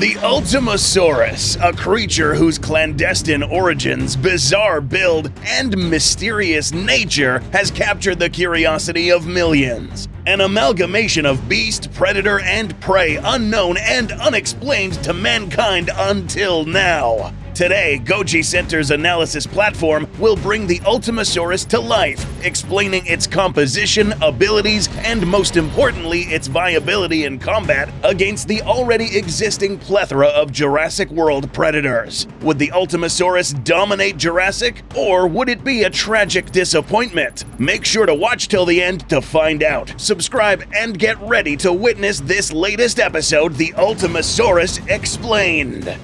The Ultimasaurus, a creature whose clandestine origins, bizarre build, and mysterious nature has captured the curiosity of millions. An amalgamation of beast, predator, and prey unknown and unexplained to mankind until now. Today, Goji Center's analysis platform will bring the Ultimasaurus to life, explaining its composition, abilities, and most importantly, its viability in combat against the already existing plethora of Jurassic World predators. Would the Ultimasaurus dominate Jurassic, or would it be a tragic disappointment? Make sure to watch till the end to find out. Subscribe and get ready to witness this latest episode, The Ultimasaurus Explained.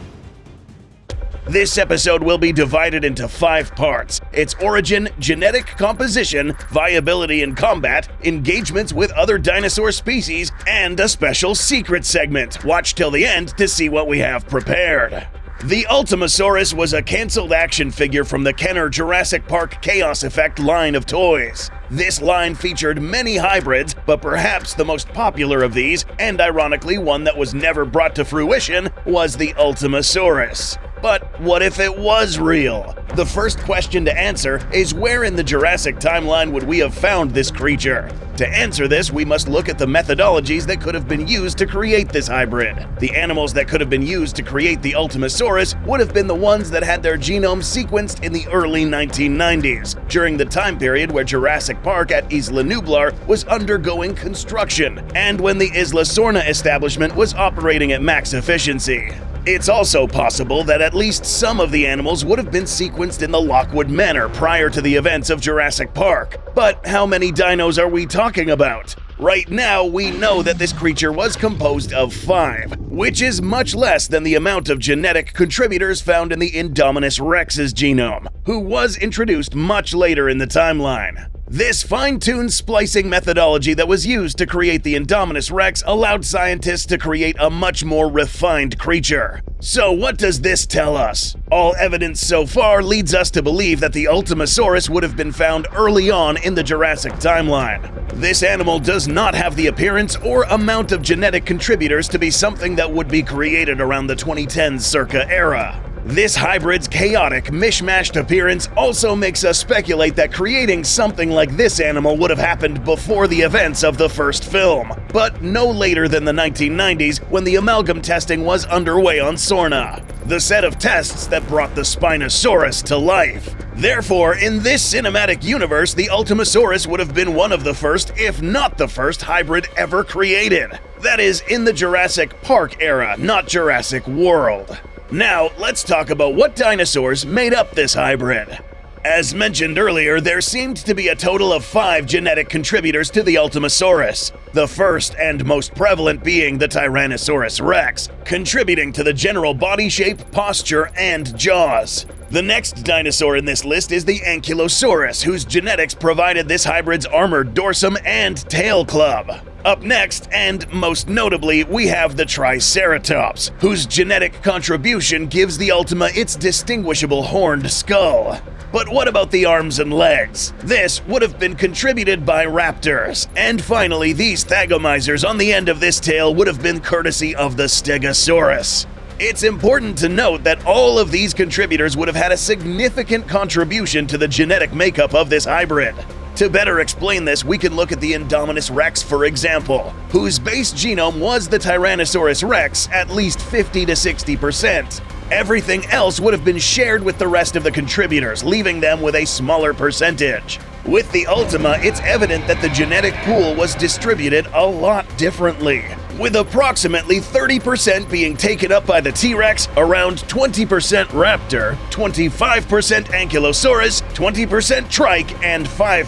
This episode will be divided into five parts its origin, genetic composition, viability in combat, engagements with other dinosaur species, and a special secret segment. Watch till the end to see what we have prepared. The Ultimasaurus was a cancelled action figure from the Kenner Jurassic Park Chaos Effect line of toys. This line featured many hybrids, but perhaps the most popular of these, and ironically one that was never brought to fruition, was the Ultimasaurus. But what if it was real? The first question to answer is where in the Jurassic timeline would we have found this creature? To answer this, we must look at the methodologies that could have been used to create this hybrid. The animals that could have been used to create the Ultimasaurus would have been the ones that had their genomes sequenced in the early 1990s, during the time period where Jurassic Park at Isla Nublar was undergoing construction, and when the Isla Sorna establishment was operating at max efficiency. It's also possible that at least some of the animals would have been sequenced in the Lockwood Manor prior to the events of Jurassic Park. But how many dinos are we talking about? Right now, we know that this creature was composed of five, which is much less than the amount of genetic contributors found in the Indominus rex's genome, who was introduced much later in the timeline. This fine-tuned splicing methodology that was used to create the Indominus Rex allowed scientists to create a much more refined creature. So what does this tell us? All evidence so far leads us to believe that the Ultimasaurus would have been found early on in the Jurassic timeline. This animal does not have the appearance or amount of genetic contributors to be something that would be created around the 2010s circa era. This hybrid's chaotic, mishmashed appearance also makes us speculate that creating something like this animal would have happened before the events of the first film, but no later than the 1990s when the amalgam testing was underway on Sorna, the set of tests that brought the Spinosaurus to life. Therefore, in this cinematic universe, the Ultimasaurus would have been one of the first, if not the first, hybrid ever created. That is, in the Jurassic Park era, not Jurassic World. Now, let's talk about what dinosaurs made up this hybrid. As mentioned earlier, there seemed to be a total of five genetic contributors to the Ultimasaurus, the first and most prevalent being the Tyrannosaurus rex, contributing to the general body shape, posture, and jaws. The next dinosaur in this list is the Ankylosaurus, whose genetics provided this hybrid's armored dorsum and tail club. Up next, and most notably, we have the Triceratops, whose genetic contribution gives the Ultima its distinguishable horned skull. But what about the arms and legs? This would have been contributed by raptors. And finally, these thagomizers on the end of this tail would have been courtesy of the Stegosaurus. It's important to note that all of these contributors would have had a significant contribution to the genetic makeup of this hybrid. To better explain this, we can look at the Indominus rex, for example, whose base genome was the Tyrannosaurus rex at least 50 to 60%. Everything else would have been shared with the rest of the contributors, leaving them with a smaller percentage. With the Ultima, it's evident that the genetic pool was distributed a lot differently with approximately 30% being taken up by the T-Rex, around 20% Raptor, 25% Ankylosaurus, 20% Trike, and 5%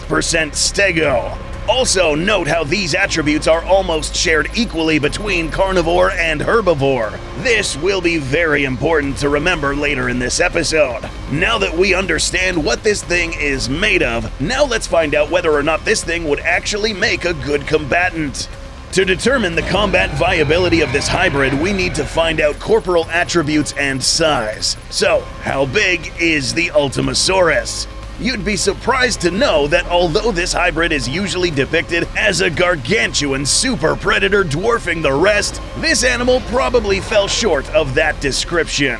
Stego. Also, note how these attributes are almost shared equally between carnivore and herbivore. This will be very important to remember later in this episode. Now that we understand what this thing is made of, now let's find out whether or not this thing would actually make a good combatant. To determine the combat viability of this hybrid, we need to find out corporal attributes and size. So, how big is the Ultimasaurus? You'd be surprised to know that although this hybrid is usually depicted as a gargantuan super predator dwarfing the rest, this animal probably fell short of that description.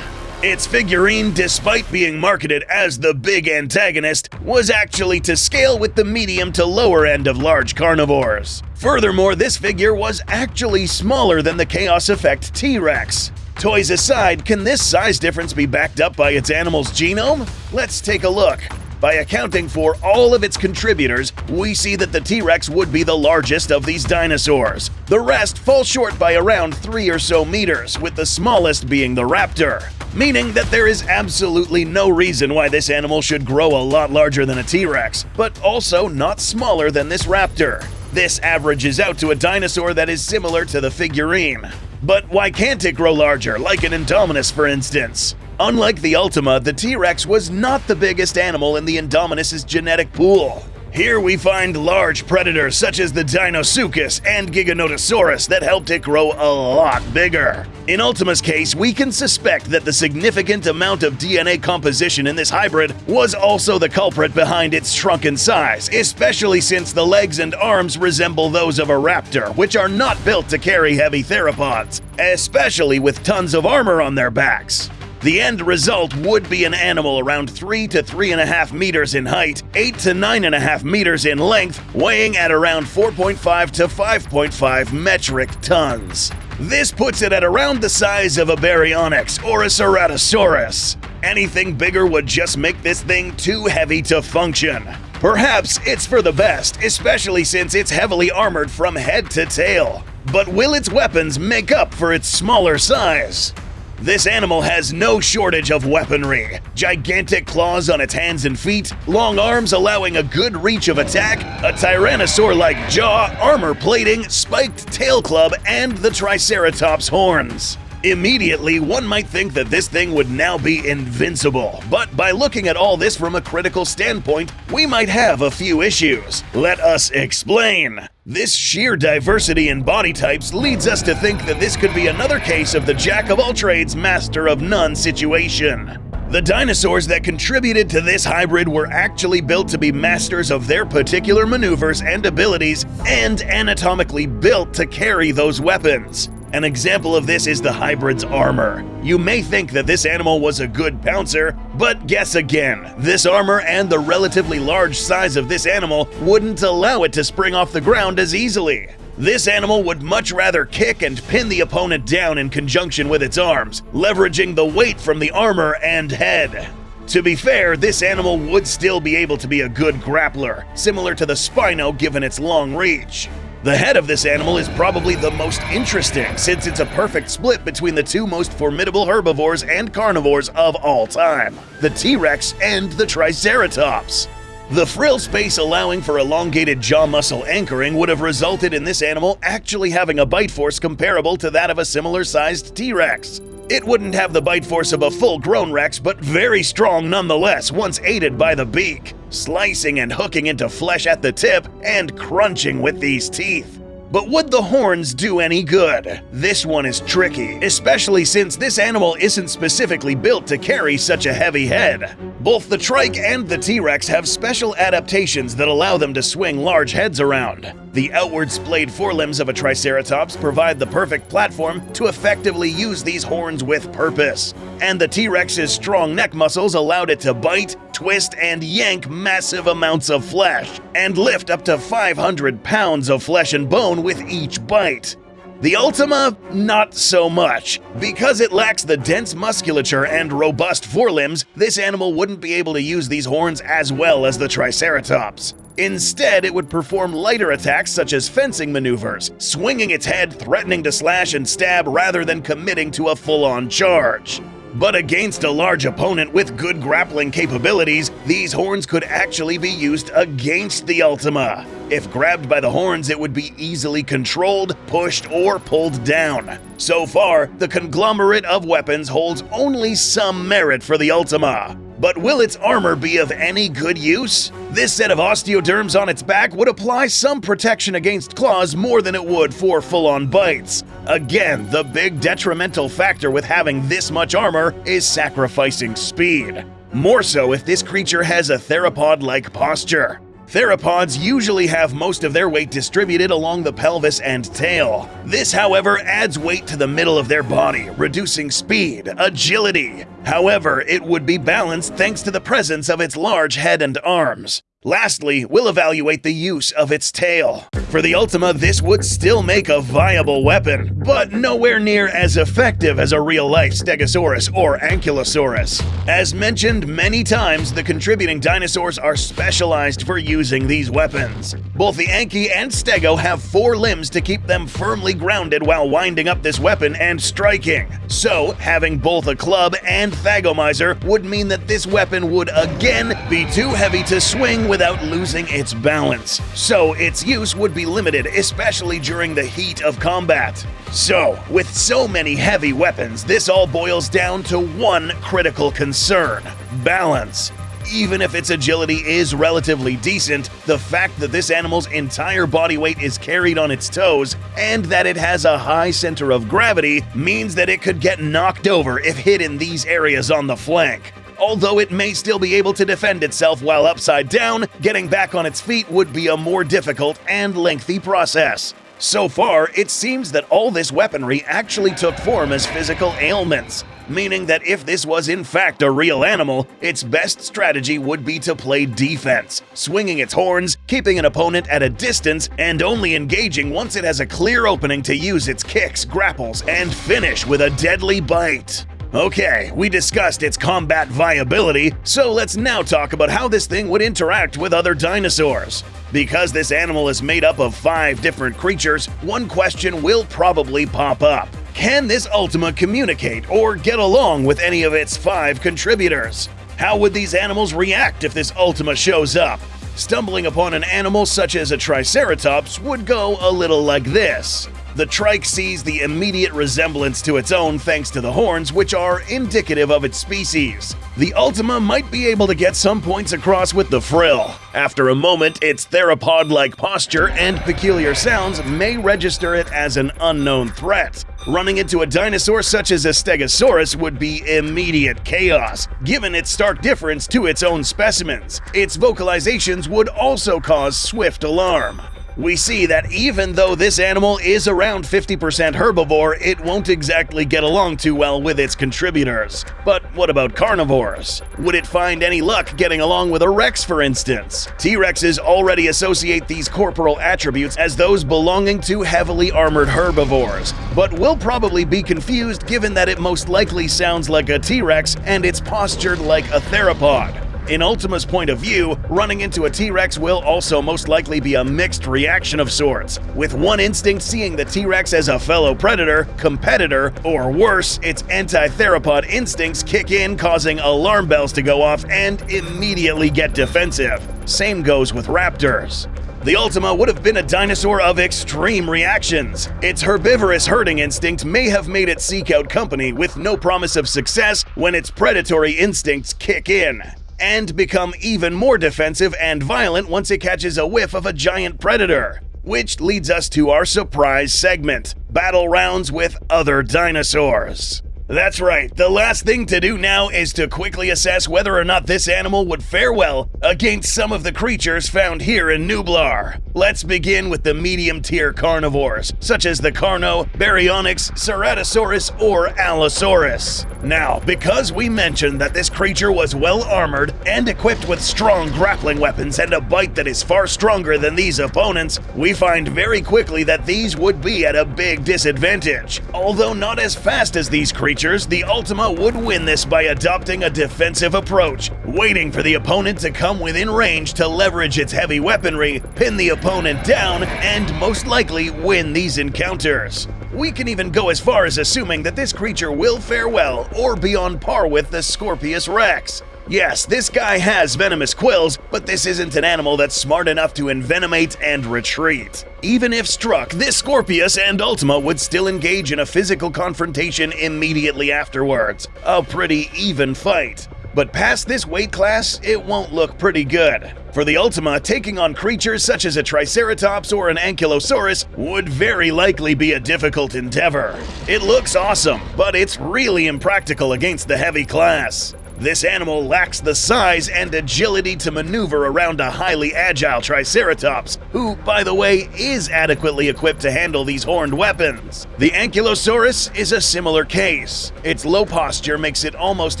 Its figurine, despite being marketed as the big antagonist, was actually to scale with the medium to lower end of large carnivores. Furthermore, this figure was actually smaller than the Chaos Effect T-Rex. Toys aside, can this size difference be backed up by its animal's genome? Let's take a look. By accounting for all of its contributors, we see that the T-Rex would be the largest of these dinosaurs. The rest fall short by around 3 or so meters, with the smallest being the raptor meaning that there is absolutely no reason why this animal should grow a lot larger than a T-Rex, but also not smaller than this raptor. This averages out to a dinosaur that is similar to the figurine. But why can't it grow larger, like an Indominus for instance? Unlike the Ultima, the T-Rex was not the biggest animal in the Indominus' genetic pool. Here we find large predators such as the Deinosuchus and Giganotosaurus that helped it grow a lot bigger. In Ultima's case, we can suspect that the significant amount of DNA composition in this hybrid was also the culprit behind its shrunken size, especially since the legs and arms resemble those of a raptor, which are not built to carry heavy theropods, especially with tons of armor on their backs. The end result would be an animal around 3 to 3.5 meters in height, 8 to 9.5 meters in length, weighing at around 4.5 to 5.5 metric tons. This puts it at around the size of a Baryonyx or a Ceratosaurus. Anything bigger would just make this thing too heavy to function. Perhaps it's for the best, especially since it's heavily armored from head to tail. But will its weapons make up for its smaller size? This animal has no shortage of weaponry. Gigantic claws on its hands and feet, long arms allowing a good reach of attack, a tyrannosaur-like jaw, armor plating, spiked tail club, and the Triceratops horns. Immediately, one might think that this thing would now be invincible, but by looking at all this from a critical standpoint, we might have a few issues. Let us explain. This sheer diversity in body types leads us to think that this could be another case of the jack of all trades, master of none situation. The dinosaurs that contributed to this hybrid were actually built to be masters of their particular maneuvers and abilities and anatomically built to carry those weapons. An example of this is the hybrid's armor. You may think that this animal was a good pouncer, but guess again. This armor and the relatively large size of this animal wouldn't allow it to spring off the ground as easily. This animal would much rather kick and pin the opponent down in conjunction with its arms, leveraging the weight from the armor and head. To be fair, this animal would still be able to be a good grappler, similar to the Spino given its long reach. The head of this animal is probably the most interesting since it's a perfect split between the two most formidable herbivores and carnivores of all time, the T-Rex and the Triceratops. The frill space allowing for elongated jaw muscle anchoring would have resulted in this animal actually having a bite force comparable to that of a similar sized T-Rex. It wouldn't have the bite force of a full-grown Rex, but very strong nonetheless once aided by the beak, slicing and hooking into flesh at the tip and crunching with these teeth. But would the horns do any good? This one is tricky, especially since this animal isn't specifically built to carry such a heavy head. Both the trike and the T-Rex have special adaptations that allow them to swing large heads around. The outward splayed forelimbs of a Triceratops provide the perfect platform to effectively use these horns with purpose. And the T-Rex's strong neck muscles allowed it to bite, twist, and yank massive amounts of flesh, and lift up to 500 pounds of flesh and bone with each bite. The Ultima, not so much. Because it lacks the dense musculature and robust forelimbs, this animal wouldn't be able to use these horns as well as the Triceratops. Instead, it would perform lighter attacks such as fencing maneuvers, swinging its head, threatening to slash and stab rather than committing to a full-on charge. But against a large opponent with good grappling capabilities, these horns could actually be used against the Ultima. If grabbed by the horns, it would be easily controlled, pushed, or pulled down. So far, the conglomerate of weapons holds only some merit for the Ultima. But will its armor be of any good use? This set of osteoderms on its back would apply some protection against claws more than it would for full-on bites. Again, the big detrimental factor with having this much armor is sacrificing speed. more so if this creature has a theropod-like posture. Theropods usually have most of their weight distributed along the pelvis and tail. This, however, adds weight to the middle of their body, reducing speed, agility. However, it would be balanced thanks to the presence of its large head and arms. Lastly, we'll evaluate the use of its tail. For the Ultima, this would still make a viable weapon, but nowhere near as effective as a real-life Stegosaurus or Ankylosaurus. As mentioned many times, the contributing dinosaurs are specialized for using these weapons. Both the Anki and Stego have four limbs to keep them firmly grounded while winding up this weapon and striking. So, having both a club and Thagomizer would mean that this weapon would again be too heavy to swing without losing its balance, so its use would be limited, especially during the heat of combat. So, with so many heavy weapons, this all boils down to one critical concern balance. Even if its agility is relatively decent, the fact that this animal's entire body weight is carried on its toes and that it has a high center of gravity means that it could get knocked over if hit in these areas on the flank. Although it may still be able to defend itself while upside down, getting back on its feet would be a more difficult and lengthy process. So far, it seems that all this weaponry actually took form as physical ailments, meaning that if this was in fact a real animal, its best strategy would be to play defense, swinging its horns, keeping an opponent at a distance, and only engaging once it has a clear opening to use its kicks, grapples, and finish with a deadly bite. Okay, we discussed its combat viability, so let's now talk about how this thing would interact with other dinosaurs. Because this animal is made up of five different creatures, one question will probably pop up. Can this Ultima communicate or get along with any of its five contributors? How would these animals react if this Ultima shows up? Stumbling upon an animal such as a Triceratops would go a little like this. The trike sees the immediate resemblance to its own thanks to the horns, which are indicative of its species. The Ultima might be able to get some points across with the frill. After a moment, its theropod-like posture and peculiar sounds may register it as an unknown threat. Running into a dinosaur such as a Stegosaurus would be immediate chaos, given its stark difference to its own specimens. Its vocalizations would also cause swift alarm we see that even though this animal is around 50% herbivore, it won't exactly get along too well with its contributors. But what about carnivores? Would it find any luck getting along with a Rex, for instance? T-Rexes already associate these corporal attributes as those belonging to heavily armored herbivores, but will probably be confused given that it most likely sounds like a T-Rex and it's postured like a theropod. In Ultima's point of view, running into a T-Rex will also most likely be a mixed reaction of sorts, with one instinct seeing the T-Rex as a fellow predator, competitor, or worse, its anti-theropod instincts kick in causing alarm bells to go off and immediately get defensive. Same goes with raptors. The Ultima would have been a dinosaur of extreme reactions. Its herbivorous herding instinct may have made it seek out company with no promise of success when its predatory instincts kick in and become even more defensive and violent once it catches a whiff of a giant predator. Which leads us to our surprise segment battle rounds with other dinosaurs. That's right, the last thing to do now is to quickly assess whether or not this animal would fare well against some of the creatures found here in Nublar. Let's begin with the medium tier carnivores, such as the Carno, Baryonyx, Ceratosaurus, or Allosaurus. Now, because we mentioned that this creature was well armored and equipped with strong grappling weapons and a bite that is far stronger than these opponents, we find very quickly that these would be at a big disadvantage. Although not as fast as these creatures, creatures, the Ultima would win this by adopting a defensive approach, waiting for the opponent to come within range to leverage its heavy weaponry, pin the opponent down, and most likely win these encounters. We can even go as far as assuming that this creature will fare well or be on par with the Scorpius Rex. Yes, this guy has venomous quills, but this isn't an animal that's smart enough to envenomate and retreat. Even if struck, this Scorpius and Ultima would still engage in a physical confrontation immediately afterwards. A pretty even fight. But past this weight class, it won't look pretty good. For the Ultima, taking on creatures such as a Triceratops or an Ankylosaurus would very likely be a difficult endeavor. It looks awesome, but it's really impractical against the heavy class. This animal lacks the size and agility to maneuver around a highly agile Triceratops, who, by the way, is adequately equipped to handle these horned weapons. The Ankylosaurus is a similar case. Its low posture makes it almost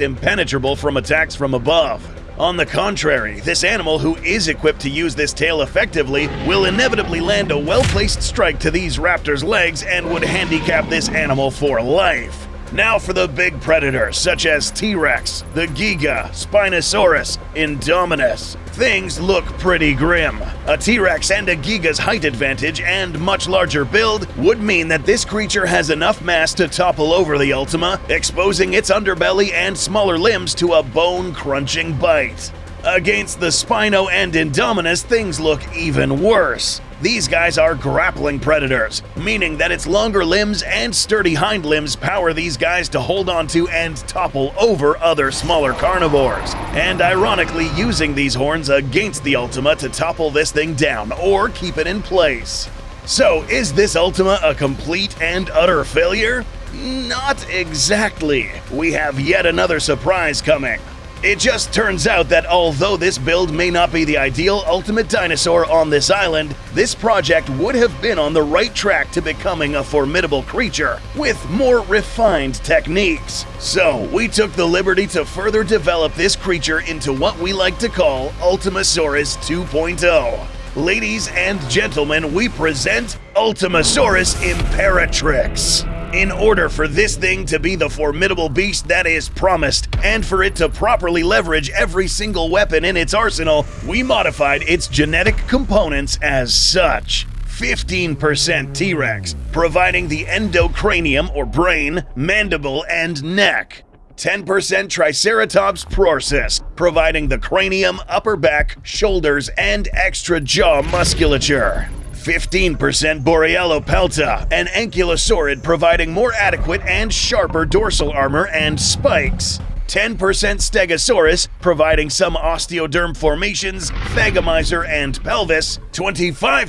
impenetrable from attacks from above. On the contrary, this animal who is equipped to use this tail effectively will inevitably land a well-placed strike to these raptors' legs and would handicap this animal for life. Now for the big predators, such as T-Rex, the Giga, Spinosaurus, Indominus. Things look pretty grim. A T-Rex and a Giga's height advantage and much larger build would mean that this creature has enough mass to topple over the Ultima, exposing its underbelly and smaller limbs to a bone-crunching bite. Against the Spino and Indominus, things look even worse. These guys are grappling predators, meaning that its longer limbs and sturdy hind limbs power these guys to hold onto and topple over other smaller carnivores. And ironically, using these horns against the Ultima to topple this thing down or keep it in place. So, is this Ultima a complete and utter failure? Not exactly. We have yet another surprise coming. It just turns out that although this build may not be the ideal ultimate dinosaur on this island, this project would have been on the right track to becoming a formidable creature with more refined techniques. So, we took the liberty to further develop this creature into what we like to call Ultimasaurus 2.0. Ladies and gentlemen, we present Ultimasaurus Imperatrix. In order for this thing to be the formidable beast that is promised, and for it to properly leverage every single weapon in its arsenal, we modified its genetic components as such. 15% T Rex, providing the endocranium or brain, mandible, and neck. 10% Triceratops prorsus, providing the cranium, upper back, shoulders, and extra jaw musculature. 15% Borealopelta, an ankylosaurid providing more adequate and sharper dorsal armor and spikes. 10% Stegosaurus, providing some osteoderm formations, thagomizer, and pelvis. 25%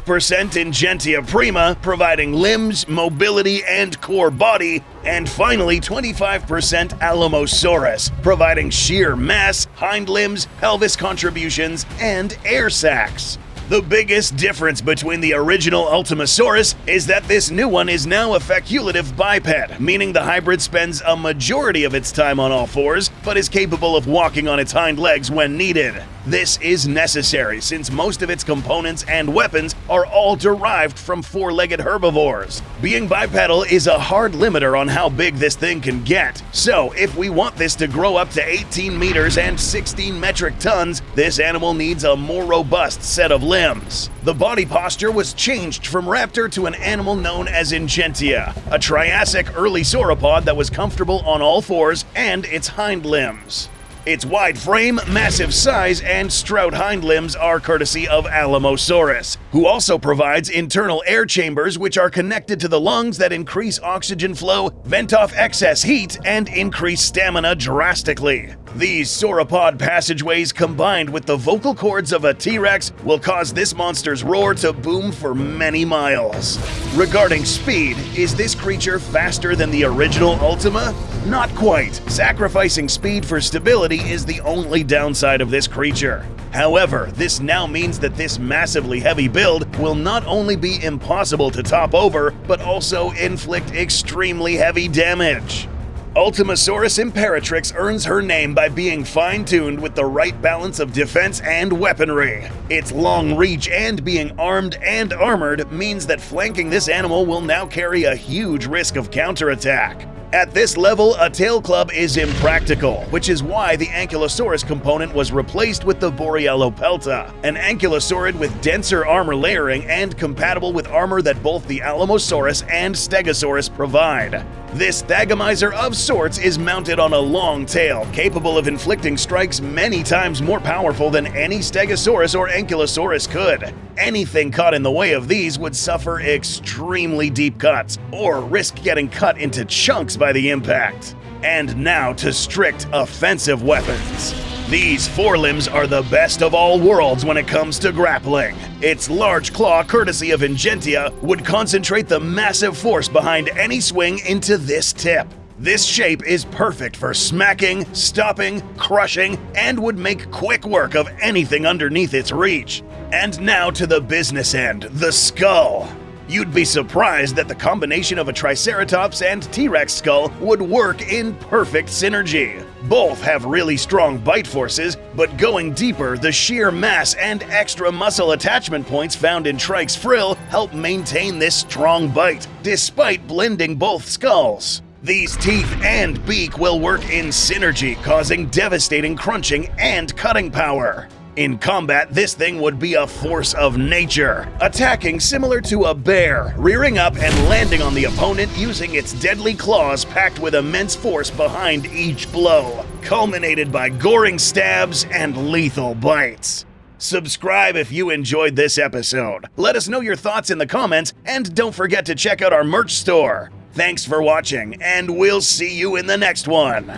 Ingentia prima, providing limbs, mobility, and core body. And finally, 25% Alamosaurus, providing sheer mass, hind limbs, pelvis contributions, and air sacs. The biggest difference between the original Ultimasaurus is that this new one is now a facultative biped, meaning the hybrid spends a majority of its time on all fours, but is capable of walking on its hind legs when needed. This is necessary since most of its components and weapons are all derived from four-legged herbivores. Being bipedal is a hard limiter on how big this thing can get. So, if we want this to grow up to 18 meters and 16 metric tons, this animal needs a more robust set of limbs. The body posture was changed from raptor to an animal known as Ingentia, a Triassic early sauropod that was comfortable on all fours and its hind limbs. Its wide frame, massive size, and strout hind limbs are courtesy of Alamosaurus, who also provides internal air chambers which are connected to the lungs that increase oxygen flow, vent off excess heat, and increase stamina drastically. These sauropod passageways combined with the vocal cords of a T-Rex will cause this monster's roar to boom for many miles. Regarding speed, is this creature faster than the original Ultima? Not quite. Sacrificing speed for stability is the only downside of this creature. However, this now means that this massively heavy build will not only be impossible to top over, but also inflict extremely heavy damage. Ultimasaurus Imperatrix earns her name by being fine-tuned with the right balance of defense and weaponry. Its long reach and being armed and armored means that flanking this animal will now carry a huge risk of counterattack. At this level, a tail club is impractical, which is why the Ankylosaurus component was replaced with the Borealopelta, an ankylosaurid with denser armor layering and compatible with armor that both the Alamosaurus and Stegosaurus provide. This Thagomizer of sorts is mounted on a long tail, capable of inflicting strikes many times more powerful than any Stegosaurus or Ankylosaurus could. Anything caught in the way of these would suffer extremely deep cuts, or risk getting cut into chunks by the impact. And now to strict offensive weapons. These forelimbs are the best of all worlds when it comes to grappling. Its large claw, courtesy of Ingentia, would concentrate the massive force behind any swing into this tip. This shape is perfect for smacking, stopping, crushing, and would make quick work of anything underneath its reach. And now to the business end the skull. You'd be surprised that the combination of a Triceratops and T Rex skull would work in perfect synergy. Both have really strong bite forces, but going deeper, the sheer mass and extra muscle attachment points found in Trike's frill help maintain this strong bite, despite blending both skulls. These teeth and beak will work in synergy, causing devastating crunching and cutting power. In combat, this thing would be a force of nature, attacking similar to a bear, rearing up and landing on the opponent using its deadly claws packed with immense force behind each blow, culminated by goring stabs and lethal bites. Subscribe if you enjoyed this episode. Let us know your thoughts in the comments, and don't forget to check out our merch store. Thanks for watching, and we'll see you in the next one.